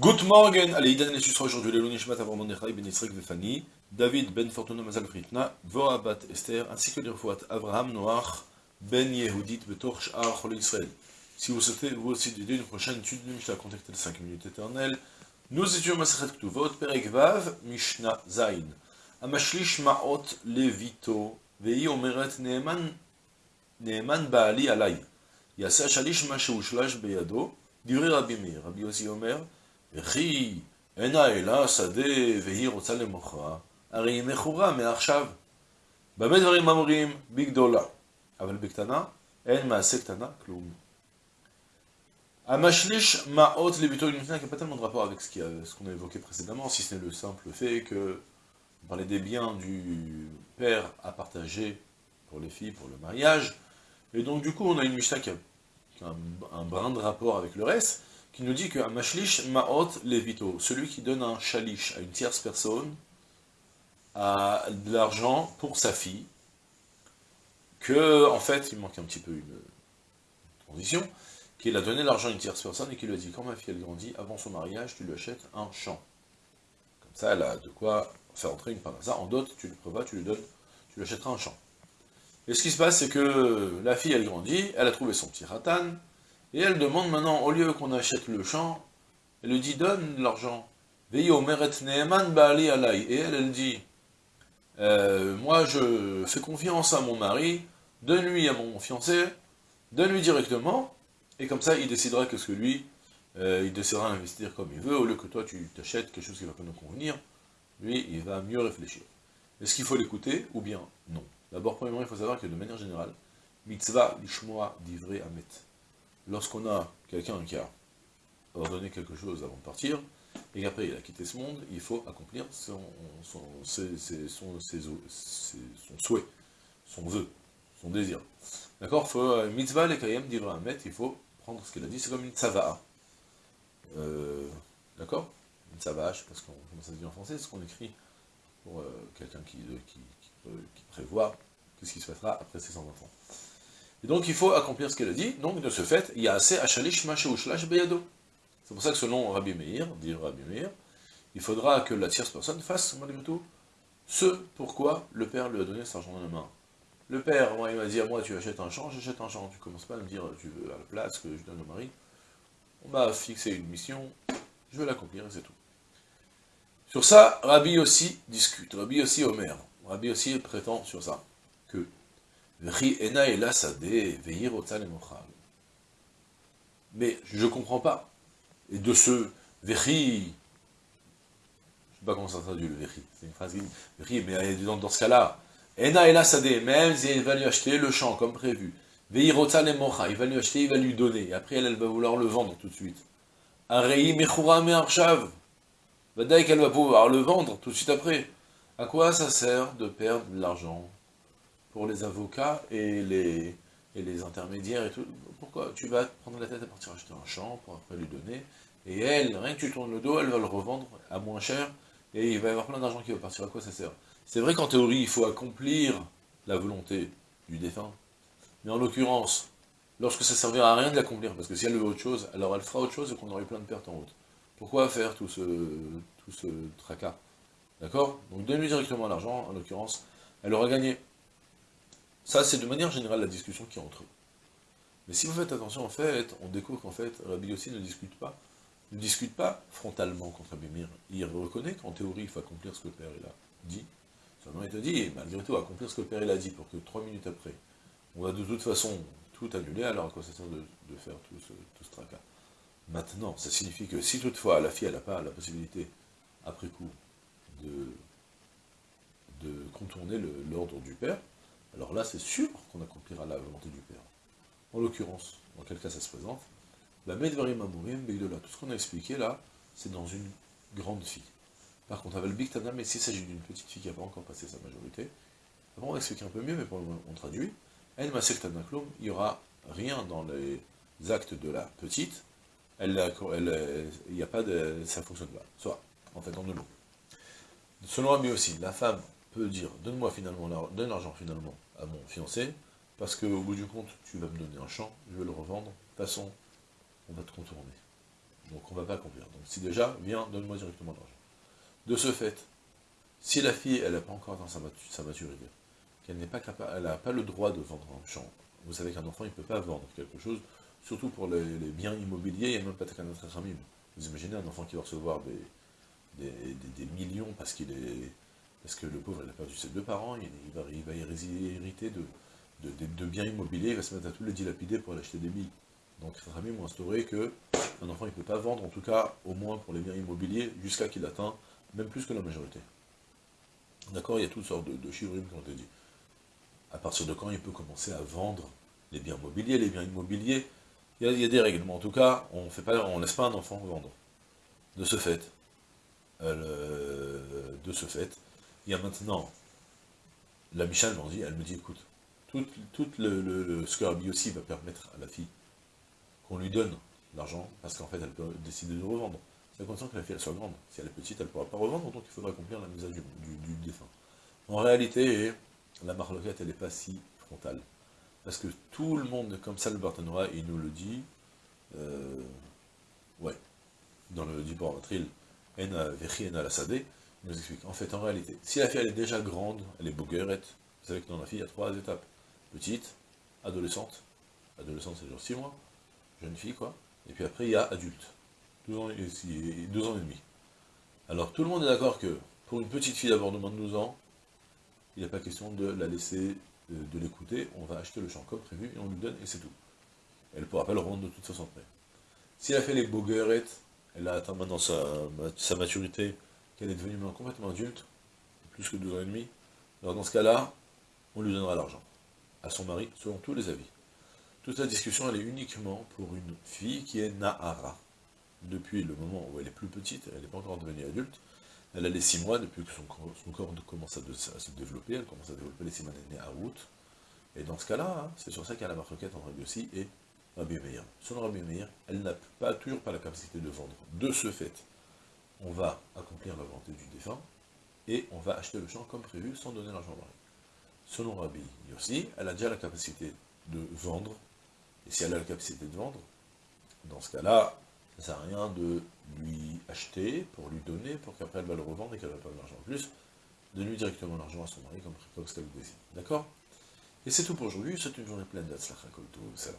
Good morning, allez, Idan et sera aujourd'hui le Nishmat Avram Nechai Ben Yitzrek Vefani, David Ben Fortuna Mazal Fritna, Voabat Esther, ainsi que les refouat Avraham Noach Ben Yehudit Betor Sh'ar Chol Israël. Si vous souhaitez vous aussi d'aider une prochaine étude de Mishnah contactez les 5 minutes éternelles, nous étudions Masachet Ktuvot, Perek Vav, Mishnah Zain. Amashlish Ma'ot Levito, Vei Omeret Neeman, Neeman Baali Alay. Yasa Shalish Ma Sheushlash Beyado, Divri Rabbi Meir, Rabbi Yossi Omer, וכי אינה אלה שדה והיא רוצה למוכרה, הרי היא מכורה מעכשיו. במה דברים אמורים? בגדולה. אבל בקטנה, אין מעשה קטנה, כלום. המשליש מעות לביטוי לפני, qui n'a pas tellement de rapport avec ce qu'on a évoqué précédemment, si ce n'est le simple fait que on parlait des biens du père à partager pour les filles, pour le mariage, et donc du coup on a une Mishnah qui a un, un brin de rapport avec le reste, qui nous dit qu'un mashlish ma'ot levito, celui qui donne un shalish à une tierce personne, a de l'argent pour sa fille, que, en fait, il manque un petit peu une transition, qu'il a donné l'argent à une tierce personne et qu'il lui a dit, quand ma fille elle grandit, avant son mariage, tu lui achètes un champ. Comme ça, elle a de quoi faire entrer une parnassa. En dot, tu le prévois, tu lui donnes, tu lui achèteras un champ. Et ce qui se passe, c'est que la fille, elle grandit, elle a trouvé son petit ratan, et elle demande maintenant, au lieu qu'on achète le champ, elle lui dit, donne l'argent. Et elle, elle dit, euh, moi je fais confiance à mon mari, donne-lui à mon fiancé, donne-lui directement, et comme ça il décidera que ce que lui, euh, il décidera d'investir comme il veut, au lieu que toi tu t'achètes quelque chose qui va pas nous convenir, lui il va mieux réfléchir. Est-ce qu'il faut l'écouter, ou bien non? D'abord, premièrement, il faut savoir que de manière générale, mitzvah lishmoa divrei amet lorsqu'on a quelqu'un qui a ordonné quelque chose avant de partir, et qu'après il a quitté ce monde, il faut accomplir son, souhait, son vœu, son désir. D'accord? Euh, Mitzvah le kayem il faut prendre ce qu'il a dit, c'est comme une tzava'a. Euh, D'accord? Une tzava'a, je pas comment ça se dit en français, c'est ce qu'on écrit pour euh, quelqu'un qui, prévoit qu'est-ce qui se passera après ses 100 enfants. Et donc il faut accomplir ce qu'elle a dit, donc de ce fait, il y a assez achalish masheushalash beyado. C'est pour ça que selon Rabbi Meir, dit Rabbi Meir, il faudra que la tierce personne fasse, malgré tout, ce pourquoi le père lui a donné cet argent dans la main. Le père, moi, il m'a dit, moi, tu achètes un champ, j'achète un champ. Tu commences pas à me dire, tu veux à la place que je donne au mari. On m'a fixé une mission, je vais l'accomplir, et c'est tout. Sur ça, Rabbi aussi discute, Rabbi aussi Omer. Rabbi aussi prétend sur ça, que mais je ne comprends pas. Et de ce Vechi, je ne sais pas comment ça traduit le Vechi, c'est une phrase qui mais dans, dans ce cas-là, Ena Ela Sade, même si elle va lui acheter le champ comme prévu, il va lui acheter, il va lui donner, et après elle, elle va vouloir le vendre tout de suite. Arei Mechura Me'arshav, Vadaï qu'elle va pouvoir le vendre tout de suite après. À quoi ça sert de perdre de l'argent pour les avocats et les, et les intermédiaires et tout. Pourquoi Tu vas prendre la tête à partir acheter un champ pour après lui donner, et elle, rien que tu tournes le dos, elle va le revendre à moins cher, et il va y avoir plein d'argent qui va partir. À quoi ça sert? C'est vrai qu'en théorie, il faut accomplir la volonté du défunt, mais en l'occurrence, lorsque ça servira à rien de l'accomplir, parce que si elle veut autre chose, alors elle fera autre chose et qu'on aurait plein de pertes en route. Pourquoi faire tout ce, tout ce tracas? D'accord? Donc donne-lui directement l'argent, en l'occurrence, elle aura gagné. Ça, c'est de manière générale la discussion qui entre eux. Mais si vous faites attention, en fait, on découvre qu'en fait, Rabbi aussi ne discute pas, ne discute pas frontalement contre Rabbi Il reconnaît qu'en théorie, il faut accomplir ce que le Père a dit. Seulement, il te dit, malgré tout, accomplir ce que le Père a dit, pour que trois minutes après, on va de toute façon tout annuler, alors à quoi ça sert de, faire tout ce, tracas? Maintenant, ça signifie que si toutefois la fille, n'a pas la possibilité, après coup, de contourner l'ordre du Père, alors là, c'est sûr qu'on accomplira la volonté du Père. En l'occurrence, dans quel cas ça se présente La Medvarim Amourim, tout ce qu'on a expliqué là, c'est dans une grande fille. Par contre, avec le Big mais s'il s'agit d'une petite fille qui n'a pas encore passé sa majorité, on va expliquer un peu mieux, mais pour le moment, on traduit. El Masektanaklum, il n'y aura rien dans les actes de la petite, elle, il n'y a pas de... ça fonctionne pas. Soit, en fait, en deux mots. Selon Ami aussi, la femme peut dire, donne-moi finalement, l'argent finalement à mon fiancé, parce qu'au bout du compte, tu vas me donner un champ, je vais le revendre, de toute façon, on va te contourner. Donc on ne va pas accomplir. Donc si déjà, viens, donne-moi directement l'argent. De ce fait, si la fille, elle n'a pas encore dans sa, maturité, qu'elle n'est pas capable, elle n'a pas le droit de vendre un champ, vous savez qu'un enfant, il ne peut pas vendre quelque chose, surtout pour les, biens immobiliers, il n'y a même pas de ramim. Vous imaginez un enfant qui va recevoir des, des, millions parce qu'il est parce que le pauvre, il a perdu ses deux parents, il, va, il hériter de, biens immobiliers, il va se mettre à tous les dilapider pour aller acheter des billes. Donc Ramim ont instauré que un enfant ne peut pas vendre, en tout cas, au moins pour les biens immobiliers, jusqu'à qu'il atteint même plus que la majorité. D'accord Il y a toutes sortes de, de qui ont été dit. À partir de quand il peut commencer à vendre les biens immobiliers, les biens immobiliers, il y a, des règles, mais en tout cas, on ne laisse pas un enfant vendre. De ce fait, euh, de ce fait, il y a maintenant, la Michal dit, elle me dit, écoute, tout, le, le, que aussi va permettre à la fille qu'on lui donne l'argent, parce qu'en fait, elle peut décider de revendre. C'est condition que la fille elle soit grande. Si elle est petite, elle ne pourra pas revendre, donc il faudra accomplir la mise à du, du, défunt. En réalité, la marloquette, elle n'est pas si frontale. Parce que tout le monde, comme ça le il nous le dit, euh, ouais, dans le Dibor Matril, Ena Vechi Ena la il nous explique, en fait, en réalité, si la fille elle est déjà grande, elle est boguerette, vous savez que dans la fille, il y a trois étapes. Petite, adolescente, adolescente c'est genre 6 mois, jeune fille quoi, et puis après il y a adulte, 12 ans et, deux ans et demi. Alors tout le monde est d'accord que, pour une petite fille d'avoir de moins de 12 ans, il n'est pas question de la laisser de, l'écouter, on va acheter le champ comme prévu, et on lui donne, et c'est tout. Elle ne pourra pas le rendre de toute façon après. Si elle a fait les boguerettes, elle a atteint maintenant sa, sa maturité, qu'elle est devenue complètement adulte, plus que deux ans et demi, alors dans ce cas-là, on lui donnera l'argent, à son mari, selon tous les avis. Toute la discussion, elle est uniquement pour une fille qui est Nahara. Depuis le moment où elle est plus petite, elle n'est pas encore devenue adulte, elle a les six mois depuis que son, corps commence à, se développer, elle commence à développer les six mois à route. Et dans ce cas-là, hein, c'est sur ça qu'il y a la marquette entre Rabbi aussi et Rabbi Meir. Selon Rabbi Meir, elle n'a pas, toujours pas la capacité de vendre. De ce fait, on va accomplir la volonté du défunt, et on va acheter le champ comme prévu sans donner l'argent au mari. Selon Rabbi Yossi, elle a déjà la capacité de vendre, et si elle a la capacité de vendre, dans ce cas-là, ça ne sert à rien de lui acheter, pour lui donner, pour qu'après elle va le revendre et qu'elle va pas l'argent en plus, de lui directement l'argent à son mari, comme ce qu'elle désire. D'accord? Et c'est tout pour aujourd'hui, c'est une journée pleine d'Atzlach Salam.